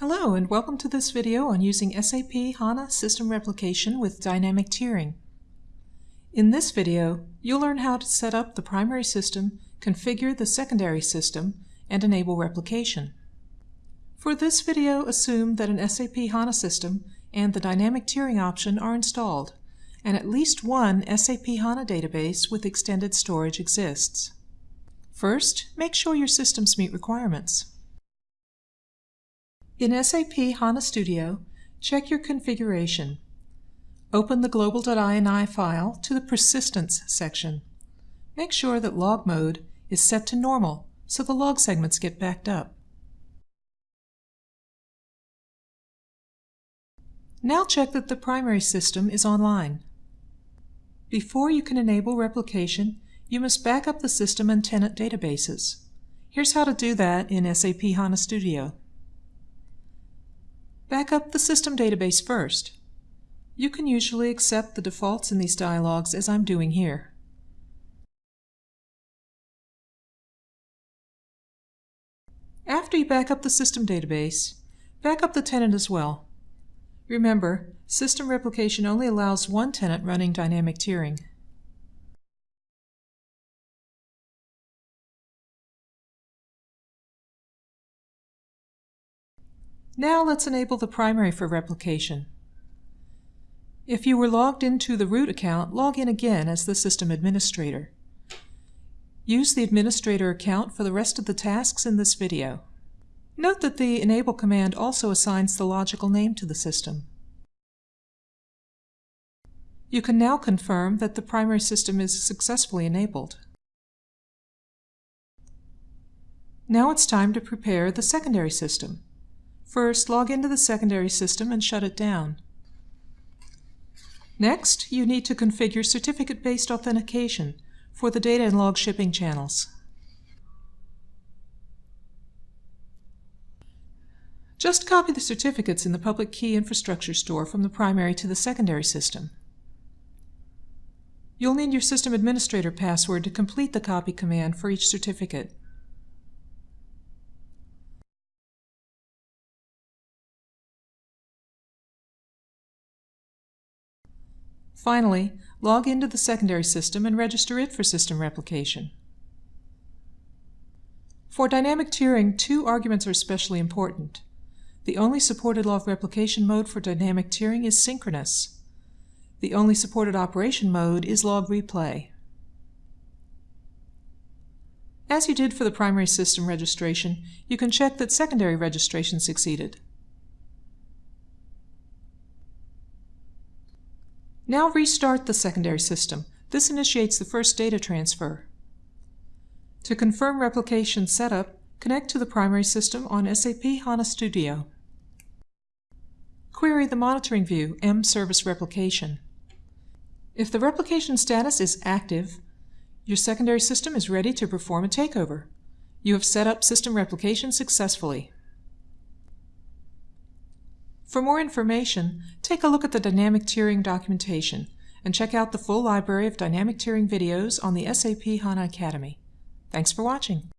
Hello and welcome to this video on using SAP HANA System Replication with Dynamic Tiering. In this video, you'll learn how to set up the primary system, configure the secondary system, and enable replication. For this video, assume that an SAP HANA system and the Dynamic Tiering option are installed, and at least one SAP HANA database with extended storage exists. First, make sure your systems meet requirements. In SAP HANA Studio, check your configuration. Open the global.ini file to the Persistence section. Make sure that log mode is set to normal so the log segments get backed up. Now check that the primary system is online. Before you can enable replication, you must back up the system and tenant databases. Here's how to do that in SAP HANA Studio. Back up the system database first. You can usually accept the defaults in these dialogues as I'm doing here. After you back up the system database, back up the tenant as well. Remember, system replication only allows one tenant running dynamic tiering. Now let's enable the primary for replication. If you were logged into the root account, log in again as the system administrator. Use the administrator account for the rest of the tasks in this video. Note that the enable command also assigns the logical name to the system. You can now confirm that the primary system is successfully enabled. Now it's time to prepare the secondary system. First, log into the secondary system and shut it down. Next, you need to configure certificate-based authentication for the data and log shipping channels. Just copy the certificates in the public key infrastructure store from the primary to the secondary system. You'll need your system administrator password to complete the copy command for each certificate. Finally, log into the secondary system and register it for system replication. For dynamic tiering, two arguments are especially important. The only supported log replication mode for dynamic tiering is synchronous. The only supported operation mode is log replay. As you did for the primary system registration, you can check that secondary registration succeeded. Now restart the secondary system. This initiates the first data transfer. To confirm replication setup, connect to the primary system on SAP HANA Studio. Query the monitoring view, M Service Replication. If the replication status is active, your secondary system is ready to perform a takeover. You have set up system replication successfully. For more information, take a look at the Dynamic Tiering documentation and check out the full library of Dynamic Tiering videos on the SAP HANA Academy. Thanks for watching.